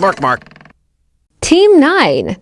Mark, mark. Team 9.